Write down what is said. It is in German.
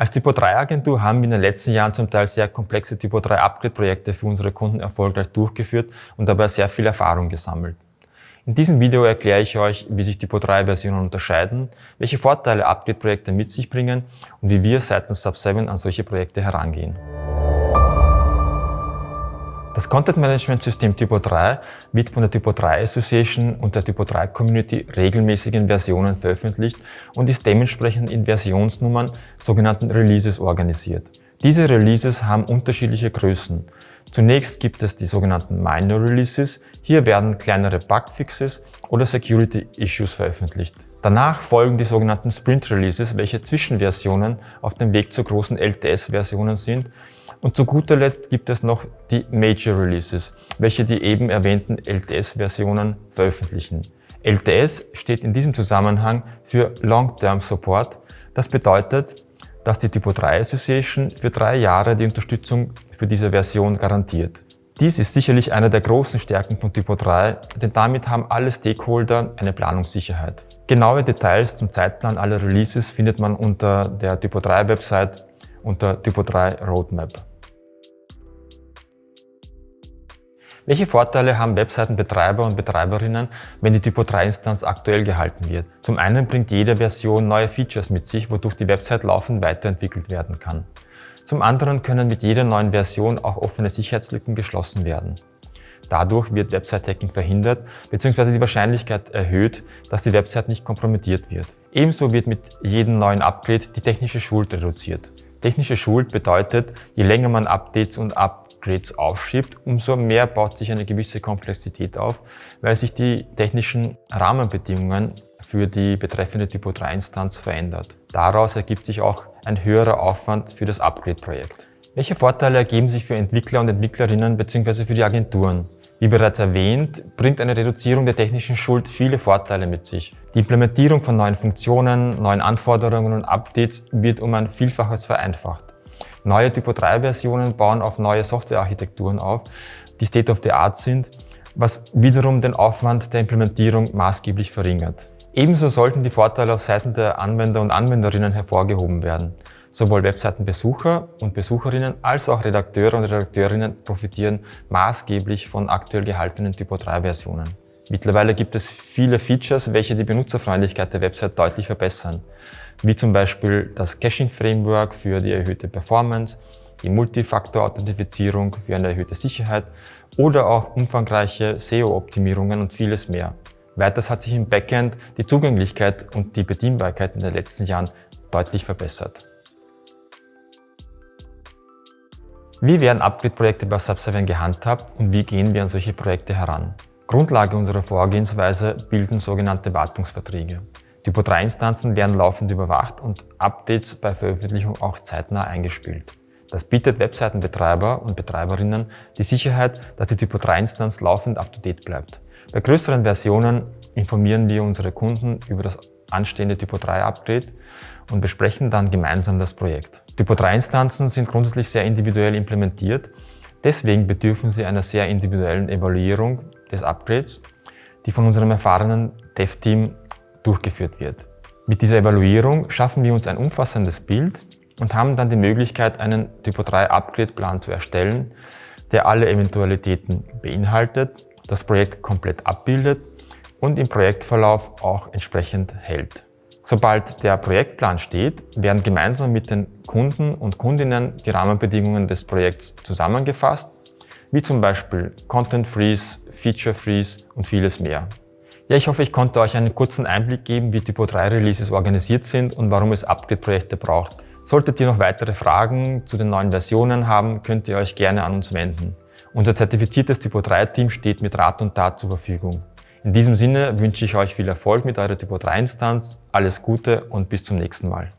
Als Typo 3 Agentur haben wir in den letzten Jahren zum Teil sehr komplexe Typo 3 Upgrade Projekte für unsere Kunden erfolgreich durchgeführt und dabei sehr viel Erfahrung gesammelt. In diesem Video erkläre ich euch, wie sich Typo 3 Versionen unterscheiden, welche Vorteile Upgrade Projekte mit sich bringen und wie wir seitens Sub7 an solche Projekte herangehen. Das Content Management System Typo 3 wird von der Typo 3 Association und der Typo 3 Community regelmäßig in Versionen veröffentlicht und ist dementsprechend in Versionsnummern, sogenannten Releases, organisiert. Diese Releases haben unterschiedliche Größen. Zunächst gibt es die sogenannten Minor Releases. Hier werden kleinere Bugfixes oder Security Issues veröffentlicht. Danach folgen die sogenannten Sprint Releases, welche Zwischenversionen auf dem Weg zu großen LTS-Versionen sind und zu guter Letzt gibt es noch die Major Releases, welche die eben erwähnten LTS-Versionen veröffentlichen. LTS steht in diesem Zusammenhang für Long-Term Support. Das bedeutet, dass die Typo 3 Association für drei Jahre die Unterstützung für diese Version garantiert. Dies ist sicherlich eine der großen Stärken von Typo 3, denn damit haben alle Stakeholder eine Planungssicherheit. Genaue Details zum Zeitplan aller Releases findet man unter der Typo 3 Website unter Typo 3 Roadmap. Welche Vorteile haben Webseitenbetreiber und Betreiberinnen, wenn die Typo 3-Instanz aktuell gehalten wird? Zum einen bringt jede Version neue Features mit sich, wodurch die Website laufend weiterentwickelt werden kann. Zum anderen können mit jeder neuen Version auch offene Sicherheitslücken geschlossen werden. Dadurch wird Website-Hacking verhindert bzw. die Wahrscheinlichkeit erhöht, dass die Website nicht kompromittiert wird. Ebenso wird mit jedem neuen Upgrade die technische Schuld reduziert. Technische Schuld bedeutet, je länger man Updates und Up Upgrades aufschiebt, umso mehr baut sich eine gewisse Komplexität auf, weil sich die technischen Rahmenbedingungen für die betreffende Typo 3 Instanz verändert. Daraus ergibt sich auch ein höherer Aufwand für das Upgrade-Projekt. Welche Vorteile ergeben sich für Entwickler und Entwicklerinnen bzw. für die Agenturen? Wie bereits erwähnt, bringt eine Reduzierung der technischen Schuld viele Vorteile mit sich. Die Implementierung von neuen Funktionen, neuen Anforderungen und Updates wird um ein Vielfaches vereinfacht. Neue Typo 3 Versionen bauen auf neue Softwarearchitekturen auf, die State of the Art sind, was wiederum den Aufwand der Implementierung maßgeblich verringert. Ebenso sollten die Vorteile auf Seiten der Anwender und Anwenderinnen hervorgehoben werden. Sowohl Webseitenbesucher und Besucherinnen als auch Redakteure und Redakteurinnen profitieren maßgeblich von aktuell gehaltenen Typo 3 Versionen. Mittlerweile gibt es viele Features, welche die Benutzerfreundlichkeit der Website deutlich verbessern wie zum Beispiel das Caching-Framework für die erhöhte Performance, die Multifaktor-Authentifizierung für eine erhöhte Sicherheit oder auch umfangreiche SEO-Optimierungen und vieles mehr. Weiters hat sich im Backend die Zugänglichkeit und die Bedienbarkeit in den letzten Jahren deutlich verbessert. Wie werden Upgrade-Projekte bei Sub7 gehandhabt und wie gehen wir an solche Projekte heran? Grundlage unserer Vorgehensweise bilden sogenannte Wartungsverträge. Typo 3 Instanzen werden laufend überwacht und Updates bei Veröffentlichung auch zeitnah eingespielt. Das bietet Webseitenbetreiber und Betreiberinnen die Sicherheit, dass die Typo 3 Instanz laufend up-to-date bleibt. Bei größeren Versionen informieren wir unsere Kunden über das anstehende Typo 3 Upgrade und besprechen dann gemeinsam das Projekt. Typo 3 Instanzen sind grundsätzlich sehr individuell implementiert, deswegen bedürfen sie einer sehr individuellen Evaluierung des Upgrades, die von unserem erfahrenen Dev-Team durchgeführt wird. Mit dieser Evaluierung schaffen wir uns ein umfassendes Bild und haben dann die Möglichkeit, einen Typo 3 Upgrade-Plan zu erstellen, der alle Eventualitäten beinhaltet, das Projekt komplett abbildet und im Projektverlauf auch entsprechend hält. Sobald der Projektplan steht, werden gemeinsam mit den Kunden und Kundinnen die Rahmenbedingungen des Projekts zusammengefasst, wie zum Beispiel Content Freeze, Feature Freeze und vieles mehr. Ja, ich hoffe, ich konnte euch einen kurzen Einblick geben, wie Typo 3 Releases organisiert sind und warum es Upgrade-Projekte braucht. Solltet ihr noch weitere Fragen zu den neuen Versionen haben, könnt ihr euch gerne an uns wenden. Unser zertifiziertes Typo 3 Team steht mit Rat und Tat zur Verfügung. In diesem Sinne wünsche ich euch viel Erfolg mit eurer Typo 3 Instanz, alles Gute und bis zum nächsten Mal.